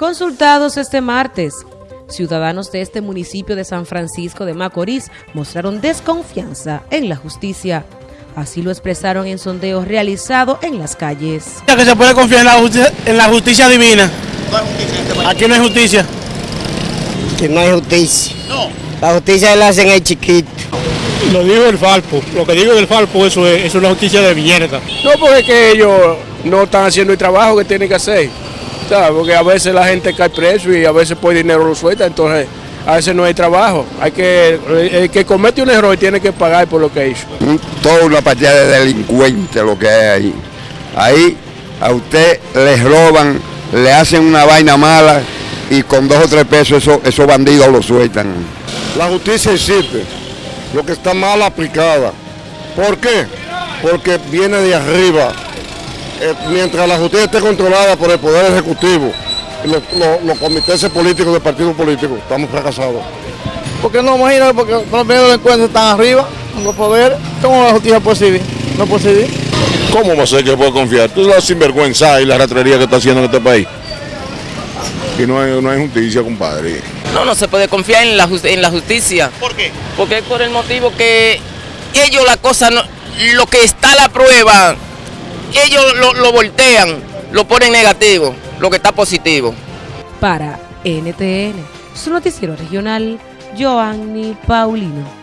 Consultados este martes, ciudadanos de este municipio de San Francisco de Macorís mostraron desconfianza en la justicia. Así lo expresaron en sondeos realizados en las calles. Que se puede confiar en la justicia, en la justicia divina. Aquí no hay justicia. Que no hay justicia. La justicia la hacen el chiquito. Lo digo el Falpo. Lo que digo del Falpo, eso es, eso es una justicia de mierda. No, porque es que ellos no están haciendo el trabajo que tienen que hacer. ¿Sabes? Porque a veces la gente cae preso y a veces por dinero lo suelta, entonces a veces no hay trabajo. Hay que, el que comete un error tiene que pagar por lo que hizo. Toda una partida de delincuentes lo que hay ahí. Ahí a usted les roban, le hacen una vaina mala y con dos o tres pesos eso- esos bandidos lo sueltan. La justicia existe, lo que está mal aplicada. ¿Por qué? Porque viene de arriba. Eh, mientras la justicia esté controlada por el Poder Ejecutivo y los, los- los comités políticos de partidos políticos, estamos fracasados. Porque no, imagínate, porque los medios de encuentro están arriba, en los poderes. ¿Cómo la justicia puede servir? No puede servir. ¿Cómo va a ser que puede confiar? Tú la sinvergüenza y la ratrería que está haciendo en este país. Y no hay, no hay justicia, compadre. No, no se puede confiar en la, jus- en la justicia. ¿Por qué? Porque es por el motivo que ellos la cosa, no, lo que está a la prueba, ellos lo, lo voltean, lo ponen negativo, lo que está positivo. Para NTN, su noticiero regional, Joanny Paulino.